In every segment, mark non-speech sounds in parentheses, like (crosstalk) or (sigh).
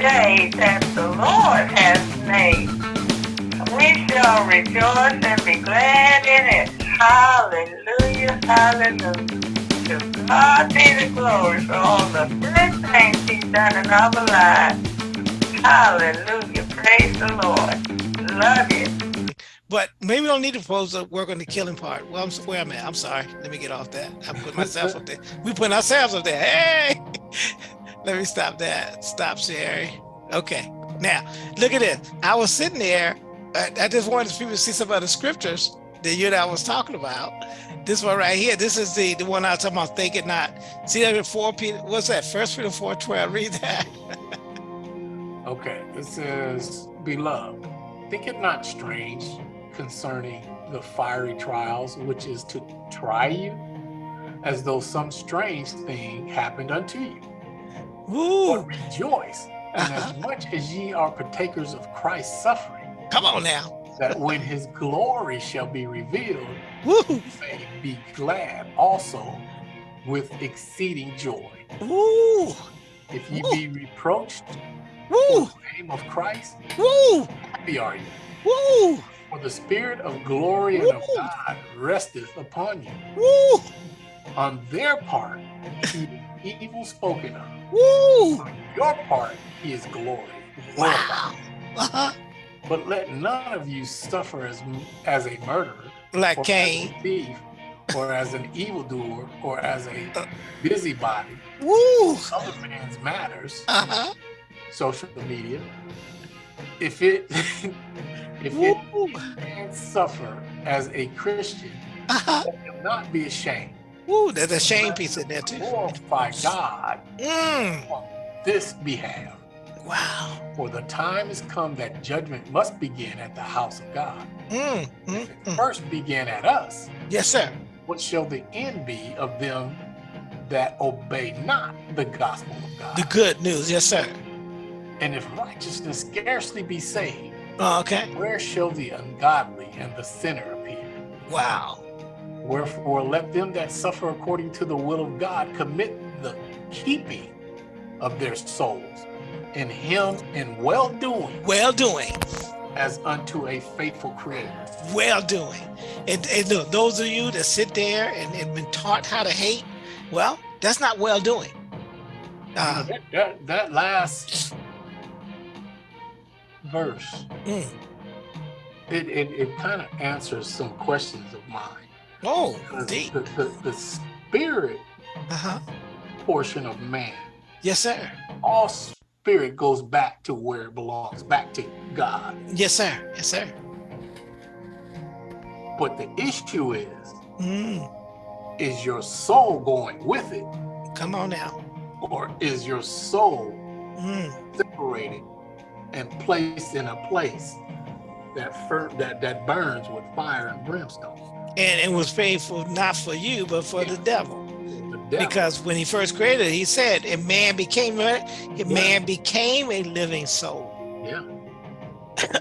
day that the Lord has made. We shall rejoice and be glad in it. Hallelujah, hallelujah. To God be the glory for all the good things he's done in our lives. Hallelujah, praise the Lord. Love you. But maybe we don't need to pose to work on the killing part. Well, I'm where I'm at. I'm sorry. Let me get off that. I put myself up there. We put ourselves up there. Hey, (laughs) let me stop that. Stop, Sherry. Okay. Now, look at this. I was sitting there. I, I just wanted people to see some of the scriptures that you and I was talking about. This one right here. This is the the one I was talking about. Think it not. See that in four Peter. What's that? First Peter four twelve. Read that. (laughs) Okay, it says, Beloved, think it not strange concerning the fiery trials which is to try you, as though some strange thing happened unto you. Woo! But rejoice, Uh-huh. inasmuch as ye are partakers of Christ's suffering, Come on now. that when his glory shall be revealed, Woo! may be glad also with exceeding joy. Woo! If ye be reproached for the name of Christ, Woo! happy are you. Woo! For the spirit of glory and of God resteth upon you. Woo! On their part, he is evil spoken of. Woo! Your part, is glory. Wow. Uh-huh. But let none of you suffer as, as a murderer, Like or Cain. as a thief, or as an evildoer, or as a Uh. busybody. Woo! Other man's matters, Uh-huh. social media. If it (laughs) if it Woo! can suffer as a Christian, Uh-huh. let him not be ashamed. Woo! There's a shame piece in there too. Glorify God Mm. on this behalf. Wow. For the time has come that judgment must begin at the house of God. Mm. Mm. If it Mm. first began at us, Yes, sir. what shall the end be of them that obey not the gospel of God? The good news. Yes, sir. and if righteousness scarcely be saved, Okay. where shall the ungodly and the sinner appear? Wow. Wherefore, let them that suffer according to the will of God commit the keeping of their souls in Him in well doing Well doing. as unto a faithful Creator. Well doing. And, and look, those of you that sit there and, and been taught how to hate, well, that's not well doing. Uh, that, that, that last verse, mm. it, it, it kind of answers some questions of mine. Oh, deep. The, the, the spirit Uh-huh. portion of man, Yes, sir. all spirit goes back to where it belongs, back to God. Yes, sir. Yes, sir. But the issue is, Mm. is your soul going with it, Come on now. or is your soul Mm. separated and placed in a place that that that burns with fire and brimstone? And it was painful not for you, but for the devil. The devil. Because when he first created, it, he said, "A man became a man became a living soul." yeah,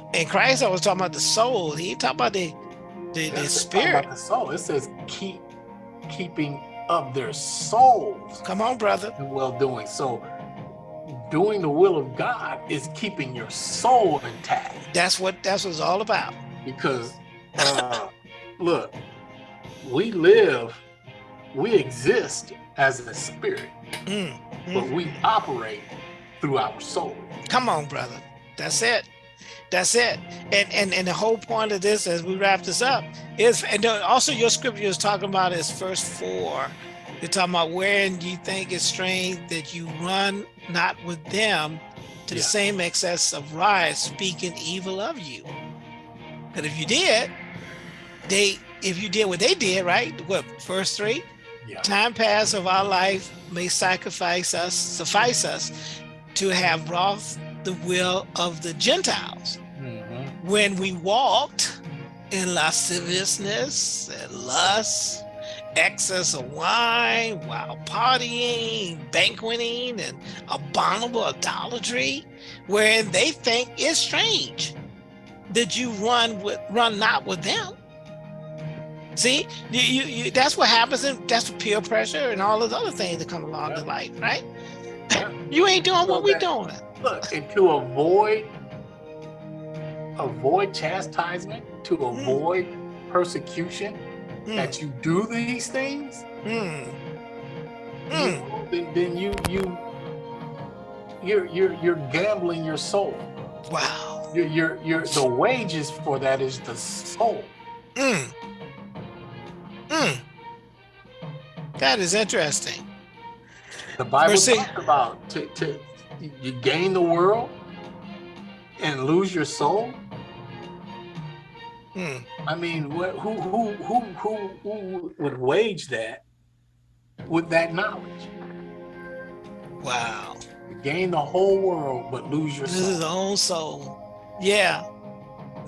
(coughs) And Christ, I was talking about the soul. He talked about the the, the spirit. about the soul. It says keep keeping of their souls Come on, brother. well doing. So doing the will of God is keeping your soul intact. That's what that's what it's all about. because (laughs) uh, look, we live, we exist as a spirit, Mm. but Mm. we operate through our soul. Come on, brother. That's it. That's it. And and and the whole point of this, as we wrap this up, is and also your scripture is talking about is verse four. You're talking about wherein you think it's strange that you run not with them to the same excess of riot, speaking evil of you. But if you did, they if you did what they did, right? What verse three? Yeah. time pass of our life may sacrifice us, suffice us to have wrought the will of the Gentiles. Mhm. When we walked in lasciviousness and lust, excess of wine, while partying, banqueting, and abominable idolatry, wherein they think it's strange that you run with run not with them. See, you, you, you that's what happens, and that's what peer pressure and all those other things that come along in life, right? Yeah. (laughs) You ain't doing So what we that- doing. Look, and to avoid avoid chastisement, to Hmm. avoid persecution, Mm, that you do these things, mm, you mm. know, then, then you you you're you're you're gambling your soul. Wow. You're you're you're the wages for that is the soul. Mm. Mm. That is interesting. The Bible eight. talks about to, to you gain the world and lose your soul. Mm. I mean, what, who, who who who who would wage that with that knowledge? Wow. Gain the whole world but lose your This is his own soul. Yeah.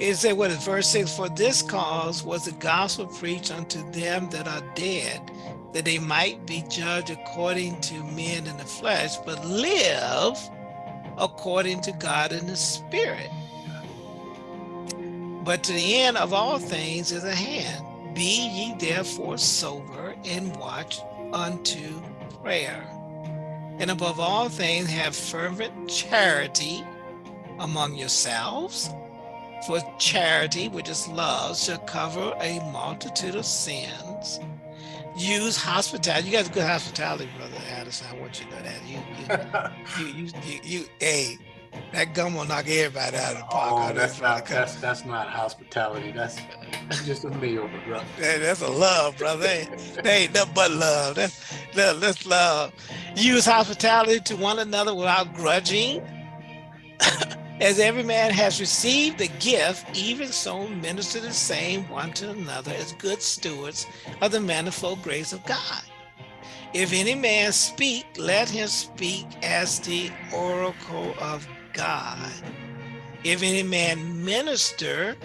It said what is verse 6 For this cause was the gospel preached unto them that are dead, that they might be judged according to men in the flesh, but live according to God in the spirit. But to the end of all things is at hand. Be ye therefore sober and watch unto prayer. And above all things, have fervent charity among yourselves. For charity, which is love, shall cover a multitude of sins. Use hospitality. You got good hospitality, brother Addison. I want you to know that. You, you, you, you, you, you hey, that gum will knock everybody out of the park. oh, that's not that's that's not hospitality. That's that's just a meal, brother. Hey, that's a love, brother. Hey, that ain't nothing but love. That's, that, that's love. Use hospitality to one another without grudging. (laughs) As every man has received the gift, even so minister the same one to another as good stewards of the manifold grace of God. If any man speak, let him speak as the oracle of God. If any man minister,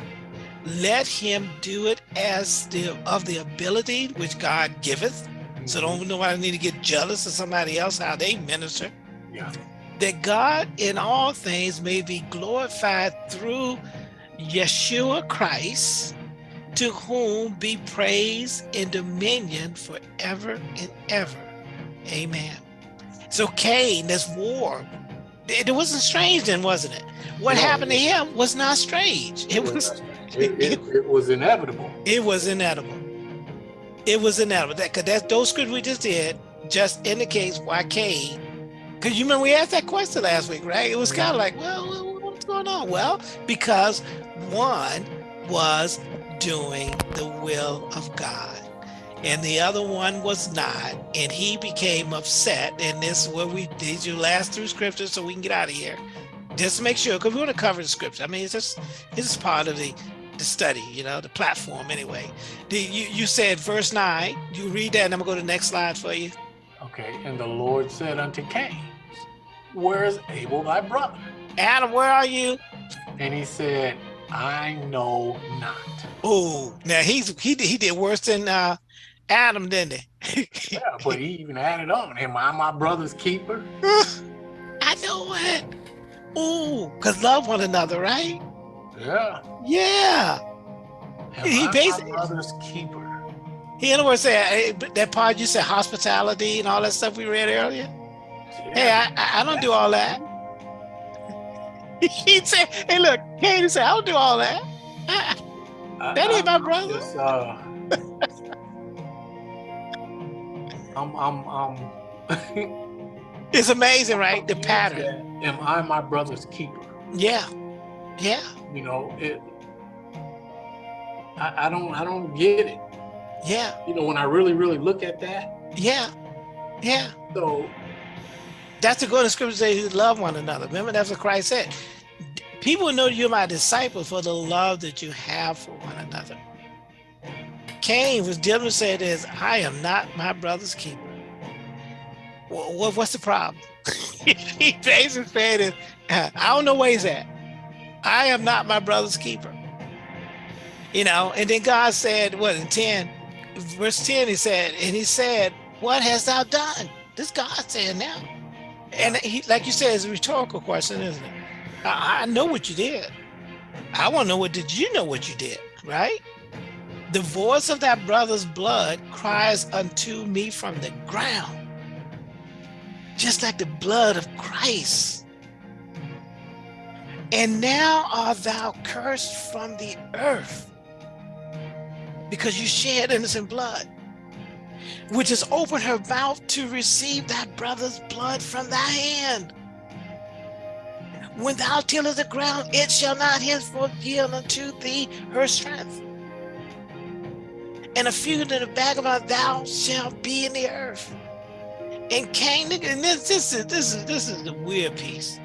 let him do it as the of the ability which God giveth. So don't nobody need to get jealous of somebody else how they minister. Yeah. That God in all things may be glorified through Yeshua Christ, to whom be praise and dominion forever and ever. Amen. So Cain, this war, it, wasn't strange then, wasn't it? What No, happened to him was not strange. It was it, it, (laughs) it was inevitable. it was inevitable. It was inevitable. That because that those scriptures we just did just indicates why Cain. Because you remember we asked that question last week, right? It was kind of like, well, what's going on? Well, because one was doing the will of God, and the other one was not, and he became upset. And this is where we did you last through scripture so we can get out of here. Just to make sure, because we want to cover the scripture. I mean, it's just is part of the the study, you know, the platform anyway. The, you, you said verse 9, you read that and I'm gonna go to the next slide for you. Okay. And the Lord said unto Cain, Where is Abel thy brother? Adam, where are you? And he said, I know not. Oh, now he's he did, he did worse than uh, Adam, didn't he? Yeah, but he even added on, Am I my brother's keeper? (laughs) I know it. Ooh, because love one another, right? Yeah. Yeah. Am He I basically- my brother's keeper? He in other words said but that part you said hospitality and all that stuff we read earlier. Hey, I, I, I don't do all that. (laughs) he said, hey, look, Katie said, I don't do all that. I- I- that ain't my brother. Just, uh, (laughs) I'm, I'm, I'm. (laughs) It's amazing, right? The pattern. Am I my brother's keeper? Yeah. Yeah. You know, it. I, I don't, I don't get it. Yeah. You know, when I really, really look at that, Yeah. Yeah. so That's the good scripture say you love one another. Remember, that's what Christ said. People know you're my disciples for the love that you have for one another. Cain was dealing with saying this, I am not my brother's keeper. Well, what's the problem? (laughs) he basically said is, I don't know where he's at. I am not my brother's keeper. You know, and then God said, what in 10, verse 10, he said, and he said, What hast thou done? This God saying now. And he, like you said, it's a rhetorical question, isn't it? I, I know what you did. I want to know what did you know what you did, right? The voice of that brother's blood cries unto me from the ground, just like the blood of Christ And now art thou cursed from the earth because you shed innocent blood, which has opened her mouth to receive thy brother's blood from thy hand. When thou tillest the ground, it shall not henceforth yield unto thee her strength. And a fugitive vagabond thou shalt be in the earth. And Cain, and this, this is this is this is the weird piece.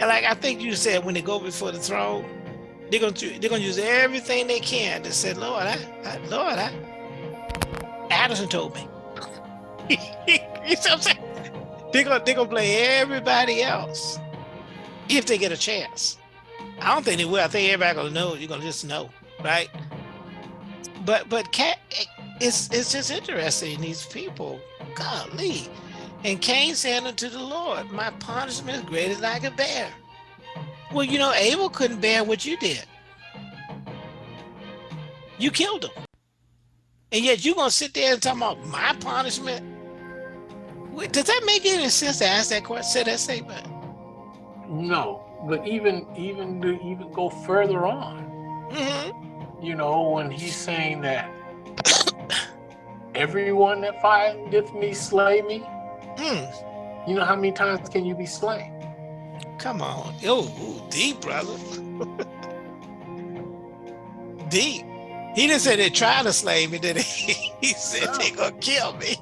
And like I think you said, when they go before the throne, they're gonna they're gonna use everything they can to say, Lord, I, I Lord, I Addison told me. (laughs) you see what I'm saying? They're gonna they're gonna play everybody else if they get a chance. I don't think they will. I think everybody gonna know. You're gonna just know, right? But but cat, it's it's just interesting. These people, golly. And Cain said unto the Lord, My punishment is greater than I can bear. Well, you know, Abel couldn't bear what you did. You killed him. And yet you're gonna sit there and talk about my punishment. Does that make any sense to ask that question, say that statement? No, but even even to even go further on, Mm -hmm. you know, when he's saying that everyone that findeth me slay me, mm. you know how many times can you be slain? Come on, yo, deep brother, deep. He didn't say they tried to slay me, did he? (laughs) He said they gonna kill me.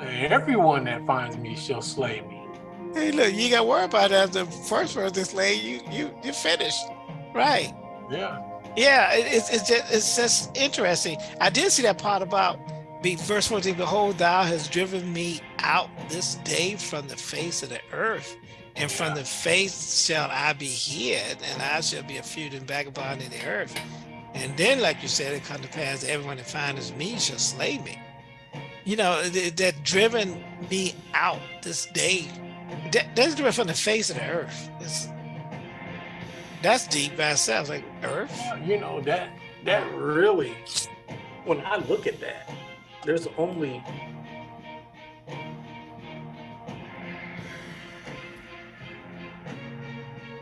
Everyone that finds me shall slay me. Hey, look, you got to worry about that. The first person slay you, you, you finished, right? Yeah. Yeah, it's it's just it's just interesting. I did see that part about be verse 14, behold, thou hast driven me out this day from the face of the earth, and from the face shall I be hid, and I shall be a fugitive vagabond in the earth. And then, like you said, it come to pass, everyone that finds me shall slay me. You know, that driven me out this day that, that's different from the face of the earth. It's, that's deep by itself, like earth. Uh, you know that that really, when I look at that, there's only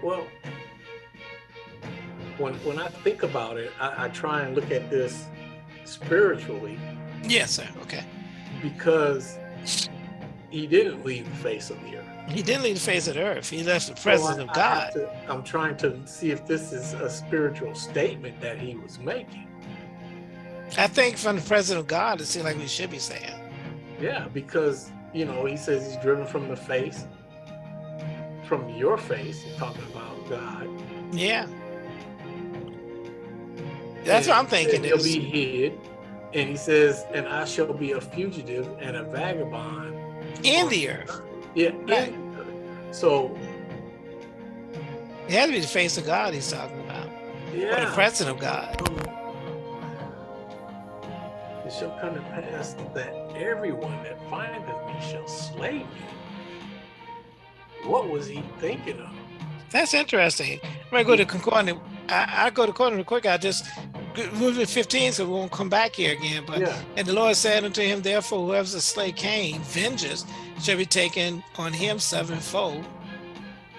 well, when when I think about it, I, I try and look at this spiritually. Yes, sir. Okay. Because he didn't leave the face of the earth. He didn't leave the face of the earth. He left the presence so I, of God. To, I'm trying to see if this is a spiritual statement that he was making. I think from the presence of God, it seems like we should be saying. Yeah, because, you know, he says he's driven from the face, from your face, talking about God. Yeah. That's and what I'm thinking. He'll be hid. And he says, and I shall be a fugitive and a vagabond. In the earth. Yeah. Right. So it has to be the face of God he's talking about. Yeah. Or the presence of God. It shall come to pass that everyone that findeth me shall slay me. What was he thinking of? That's interesting. I'm gonna go to concordance. I, I go to concordance real quick. I just move to 15 so we won't come back here again. But yeah. and the Lord said unto him, Therefore, whoever's a slay Cain, vengeance shall be taken on him sevenfold.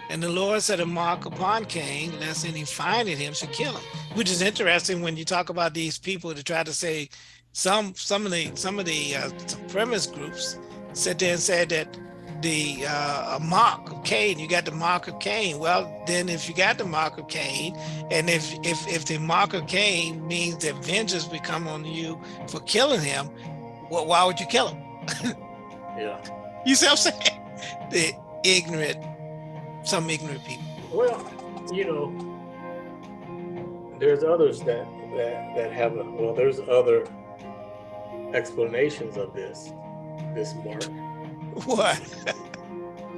And the Lord set a mark upon Cain, lest any finding him should kill him. Which is interesting when you talk about these people to try to say some some of the some of the uh, supremacist groups sit there and said that the uh, mark of Cain, you got the mark of Cain. Well, then if you got the mark of Cain, and if if if the mark of Cain means that vengeance will come on you for killing him, well, why would you kill him? (laughs) yeah. You see what I'm saying? (laughs) The ignorant, some ignorant people. Well, you know, there's others that that that have a, well, there's other explanations of this this mark. (laughs) What?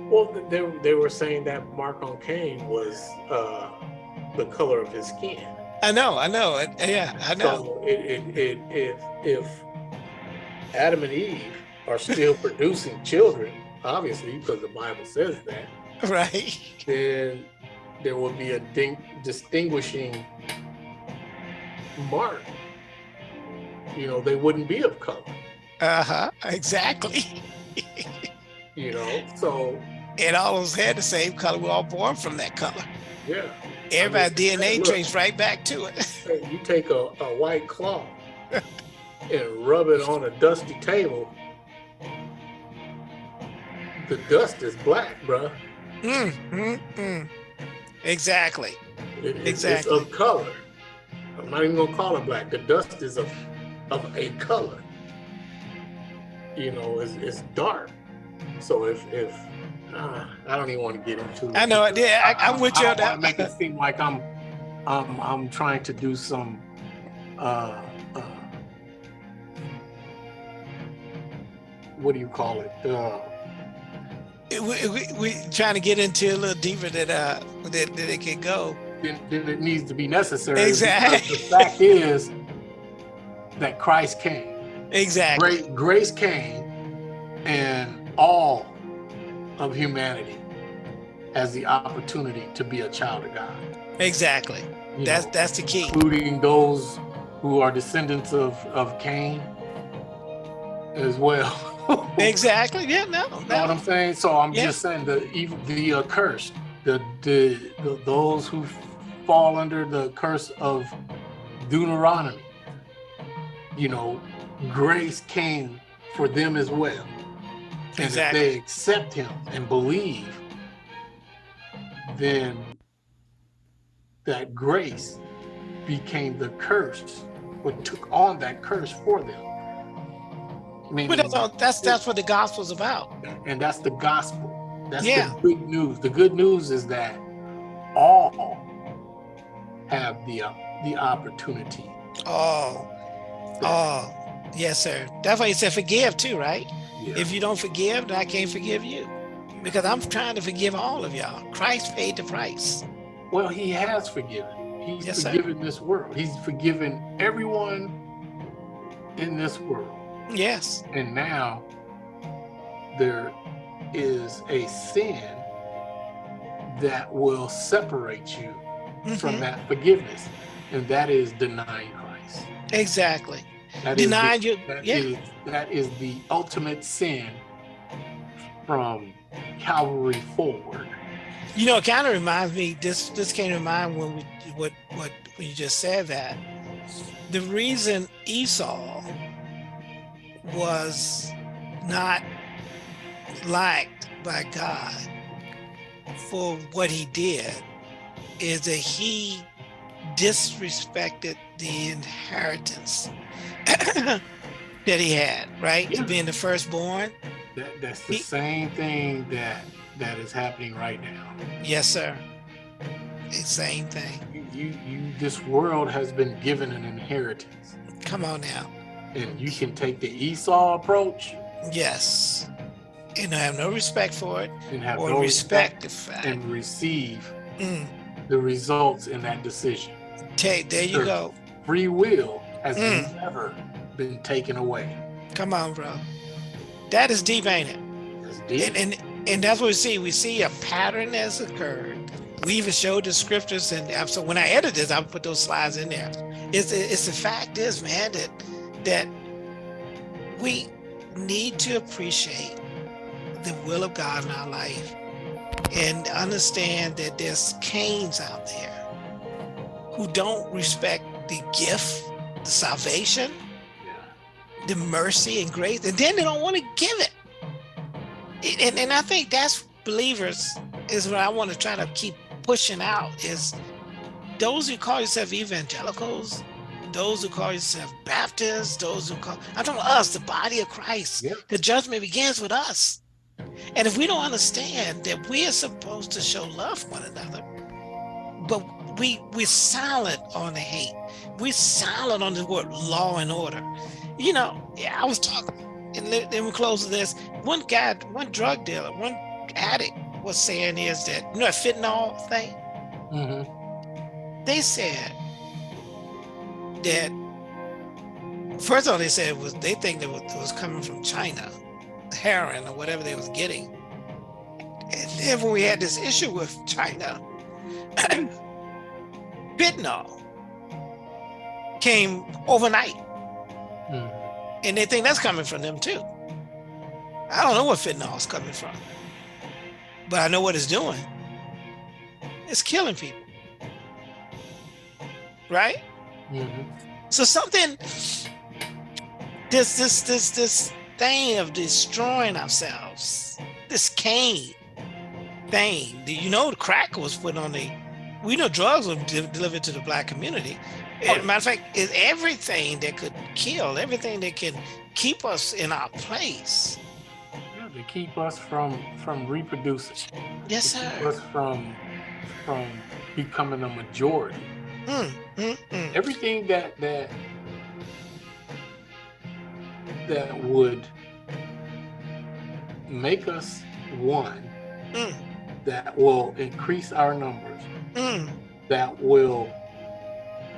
well, they they were saying that mark on Cain was uh, the color of his skin. I know, I know, yeah, I know. So it, it, it, if if Adam and Eve are still (laughs) producing children, obviously, because the Bible says that. Right. Then there will be a distinguishing mark. You know, they wouldn't be of color. Uh-huh, exactly. (laughs) you know, so. And all of us had the same color. We're all born from that color. Yeah. Everybody mean, DNA look. trace right back to it. You take a, a white cloth and rub it on a dusty table. The dust is black, bruh. Mm, mm, mm. Exactly. It- it's- Exactly. It's of color. I'm not even gonna call it black. The dust is of of a color. You know, it's, it's dark. So if if uh, I don't even want to get into it. I know. Yeah, I, I'm with you I on don't wanna that. make it seem like I'm I'm I'm trying to do some uh, uh what do you call it? Uh, we, we, we trying to get into a little deeper that uh that, that it can go. then, then it needs to be necessary. Exactly. The fact is that Christ came. Exactly. Great grace came, and all of humanity has the opportunity to be a child of God. Exactly. you That's know, that's the key. including those who are descendants of of Cain as well. (laughs) Exactly. Yeah. No. You know what. I'm saying? So I'm Yeah. just saying the even the uh, accursed, the, the the those who fall under the curse of Deuteronomy. You know, grace came for them as well. And Exactly. if they accept him and believe, then that grace became the curse, but took on that curse for them. Meaning- But that's all, that's that's what the gospel's about. and that's the gospel. That's Yeah. the good news. The good news is that all have the uh, the opportunity. Oh. Oh. Yes, sir. That's why he said forgive too, right? Yeah. If you don't forgive, then I can't forgive you. Because I'm trying to forgive all of y'all. Christ paid the price. well, he has forgiven. He's Yes, sir. forgiven this world. He's forgiven everyone in this world. Yes. And now there is a sin that will separate you from Mhm. that forgiveness, and that is denying Christ. Exactly. That is the- you. That Yeah. is that is the ultimate sin from Calvary forward. You know, it kind of reminds me. This this came to mind when we what what when you just said that. The reason Esau was not liked by God for what he did is that he disrespected the inheritance (coughs) that he had, right? Yeah. Being the firstborn. That, that's the He- same thing that that is happening right now. Yes, sir. The same thing. You, you, you this world has been given an inheritance, Come on now. and you can take the Esau approach Yes. And I have no respect for it and have or no respect the fact. and receive Mm. The results in that decision. Okay, there you go. Free will has Mm. never been taken away. Come on, bro. That is deep, ain't it? Deep. And, and and that's what we see. We see a pattern has occurred. We even showed the scriptures, and so when I edit this, I'll put those slides in there. It's it's the fact is, man, that that we need to appreciate the will of God in our life and understand that there's Cains out there who don't respect the gift, the salvation, the mercy and grace, and then they don't want to give it. And, and I think that's believers is what I want to try to keep pushing out is those who call yourself evangelicals, those who call yourself Baptists, those who call I'm talking us, the body of Christ. Yep. The judgment begins with us. And if we don't understand that we are supposed to show love for one another, but we we're silent on the hate. We're silent on the word law and order. You know, yeah, I was talking, and then we close with this. One guy, one drug dealer, one addict was saying is that you know that fentanyl thing. Mhm. They said that first of all, they said it was they think that it was coming from China, heroin or whatever they was getting. And then when we had this issue with China, (clears throat) fentanyl came overnight, Mhm. and they think that's coming from them too. I don't know where fentanyl is coming from, but I know what it's doing. It's killing people. right? Mhm. So something, this this this this thing of destroying ourselves, this Cain thing. Do You know, the crack was put on the. We know drugs were de- delivered to the black community. Oh. Matter of fact, it's everything that could kill, everything that can keep us in our place. Yeah, to keep us from from reproducing. Yes, to keep sir. us from from becoming a majority. Mm, mm, mm. Everything that that that would make us one, Mm. that will increase our numbers, Mm. that will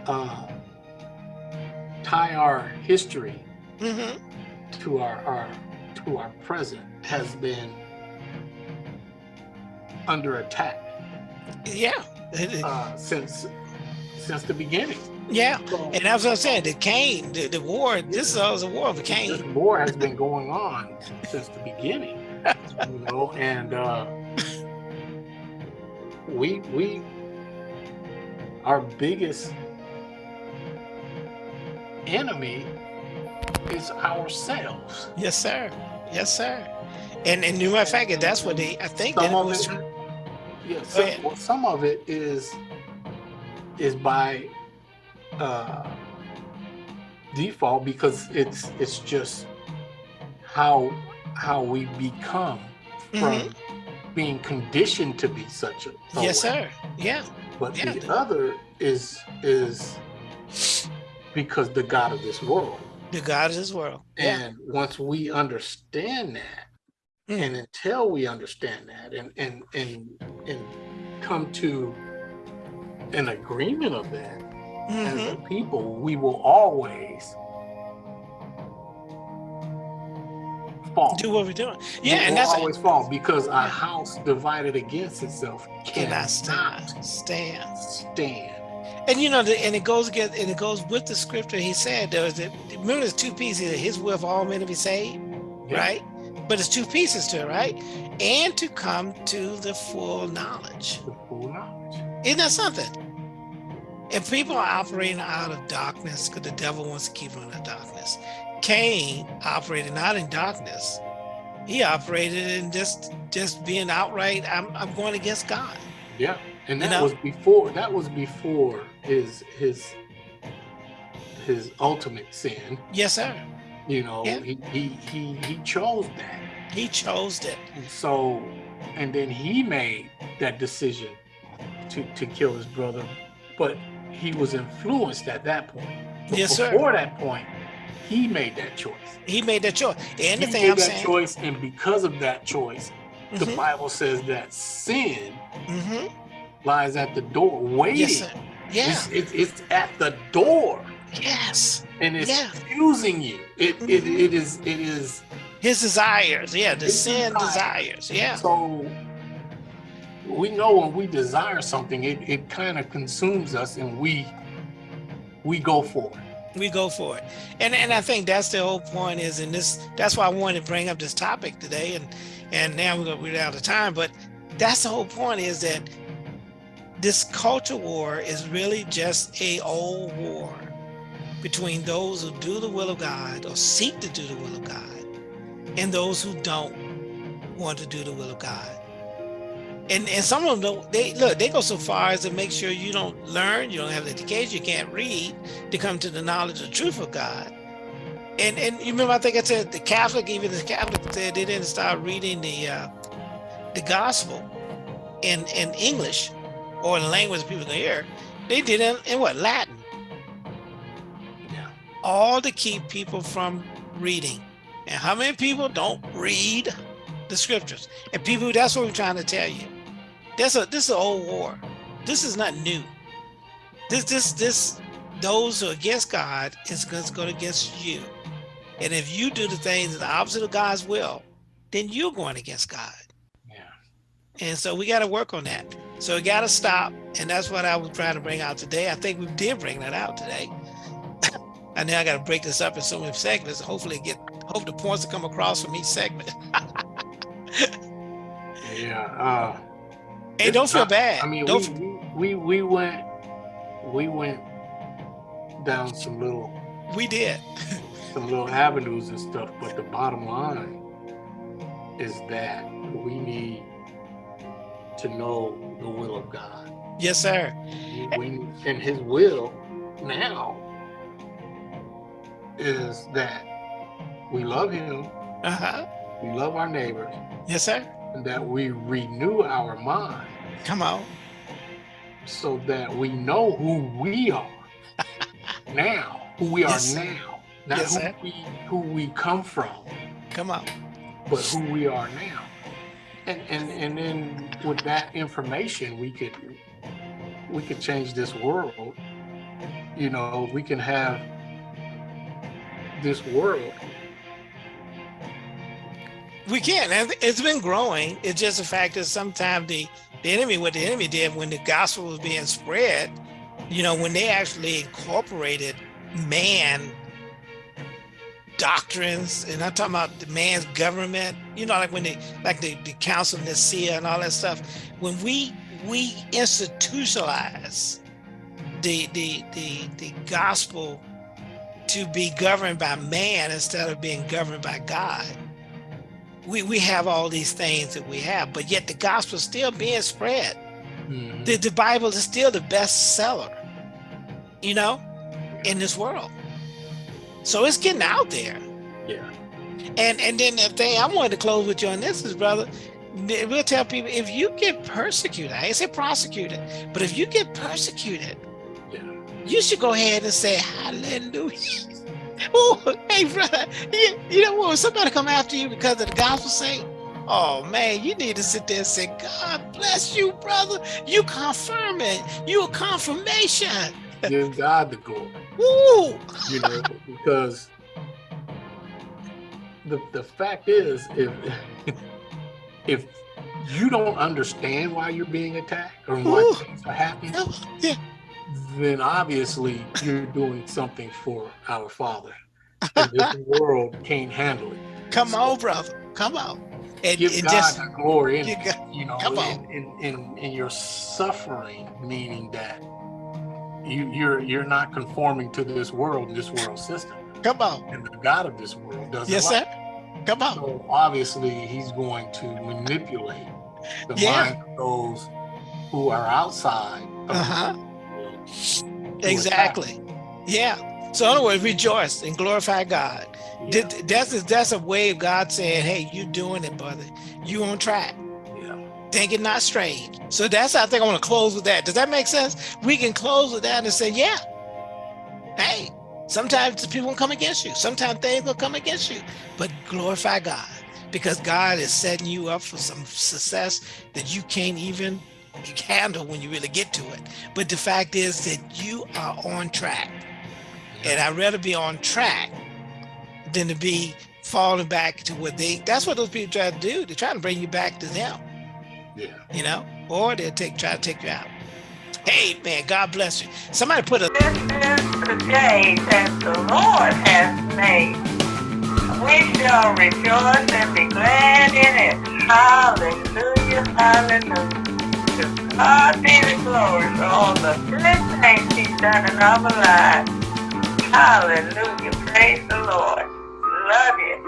uh, tie our history hmm to our, our to our present has been under attack Yeah. uh, since since the beginning. Yeah. And that's what I'm saying. The Cain, the, the war, this is a war of this Cain. war has been going on since the beginning, you know, and uh, we we our biggest enemy is ourselves. Yes, sir. Yes, sir. And and new matter of fact, that's what they. I think Some of was. it, yeah, some, well, some of it is is by uh, default because it's it's just how how we become from being conditioned to be such a, a Mm-hmm. Yes, way. sir. Yeah. But Yeah. the other is is because the God of this world. The God of this world. Yeah. And once we understand that, Mm. and until we understand that and and and and come to an agreement of that as Mhm. a people, we will always fall. Do what we're doing. We Yeah, and will that's always fall because a house divided against itself cannot stand. Stand. stand. And you know, the, and it goes against, and it goes with the scripture. He said there was remember there's two pieces. His will for all men to be saved, Yeah. right? But it's two pieces to it, right? And to come to the full knowledge. The full knowledge. Isn't that something? If people are operating out of darkness, because the devil wants to keep them in the darkness. Cain operated not in darkness. He operated in just just being outright, I'm I'm going against God. Yeah, and You that know? was before. That was before his his his ultimate sin. Yes, sir. You know, Yeah. he, he he he chose that, He chose that. and so and then he made that decision to to kill his brother, but he was influenced at that point. But Yes, sir. Before that point, he made that choice. He made that choice. And the he thing made I'm that saying, choice, and because of that choice, the Mhm, Bible says that sin mhm. lies at the door, waiting. yes, sir. Yeah, It's, it's, it's at the door yes. and it's Yeah. accusing you. It, it, Mhm. it is it is His desires. Yeah, the sin desires. desires. Yeah. so we know when we desire something, it, it kind of consumes us and we we go for it. we go for it and and i think that's the whole point is in this that's why i wanted to bring up this topic today and and now we're gonna we're out of time but that's the whole point is that this culture war is really just a old war between those who do the will of god or seek to do the will of god and those who don't want to do the will of god and and some of them don't they look they go so far as to make sure you don't learn you don't have the education you can't read to come to the knowledge of the truth of God. And and you remember I think I said the Catholic, even the Catholic said they didn't start reading the uh, the gospel in in English or in a language people can hear. They did it in what Latin, Yeah. all to keep people from reading. And how many people don't read the scriptures? And people, that's what we're trying to tell you. That's a this is an old war. This is not new. This this this those who are against God is going to go against you. And if you do the things that the opposite of God's will, then you're going against God. Yeah. And so we got to work on that. So we got to stop. And that's what I was trying to bring out today. I think we did bring that out today. (coughs) I know I got to break this up in so many segments. Hopefully get, hope the points will come across from each segment. (laughs) Yeah. Uh Hey, don't feel bad. I mean, don't, we, we we we went we went down some little We did. some little avenues and stuff, but the bottom line is that we need to know the will of God. Yes, sir. We, and his will now is that we love him, Uh-huh. we love our neighbors, Yes, sir. That we renew our mind Come on. so that we know who we are (laughs) now, who we are now, not Yes, who sir. we who we come from, Come on. but who we are now. And and and then with that information, we could we could change this world. You know, we can have this world. We can. It's been growing. It's just a fact that sometimes the, the enemy, what the enemy did when the gospel was being spread, you know, when they actually incorporated man doctrines, and I'm talking about the man's government, you know, like when they like the, the council of Nicaea and all that stuff, when we we institutionalize the the the the gospel to be governed by man instead of being governed by God we, we have all these things that we have, but yet the gospel is still being spread. Mhm. The, the Bible is still the best seller, you know, in this world. So it's getting out there. Yeah. And and then the thing I wanted to close with you on this is, brother, we'll tell people if you get persecuted, I ain't say prosecuted, but if you get persecuted, Yeah. you should go ahead and say hallelujah. (laughs) Oh, hey, brother, you, you know what? Somebody come after you because of the gospel sake, oh man, you need to sit there and say, God bless you, brother. You confirming. You a confirmation. (laughs) Give God the glory. Woo! you know, because the the fact is, if (laughs) if you don't understand why you're being attacked or why Ooh. things are happening, Yeah. Then obviously you're doing something for our Father. And this world can't handle it. Come on, brother. Come on. And, Give and God just the glory in you it, you know, come in, in, in, in your suffering, meaning that you you're you're not conforming to this world, this world system. come on. And the God of this world doesn't Yes, like sir. Come on. So obviously, he's going to manipulate the Yeah. mind of those who are outside. of Uh-huh. World to attack. Exactly. Yeah. So in other words, rejoice and glorify God. Yeah, That's a, that's a way of God saying, "Hey, you're doing it, brother. You on track. yeah. Think it not strange." So that's how I think I want to close with that. Does that make sense? We can close with that and say, "Yeah, hey, sometimes people will come against you. Sometimes things will come against you, but glorify God because God is setting you up for some success that you can't even handle when you really get to it. But the fact is that you are on track, and I'd rather be on track than to be falling back to what they. That's what those people try to do. They're trying to bring you back to them, Yeah. you know, or they'll take try to take you out. Hey man, God bless you. Somebody put a This is the day that the Lord has made. We shall rejoice and be glad in it. Hallelujah, hallelujah. God be oh, the glory for all the good things He's done in our lives. Hallelujah, praise the Lord. Love you.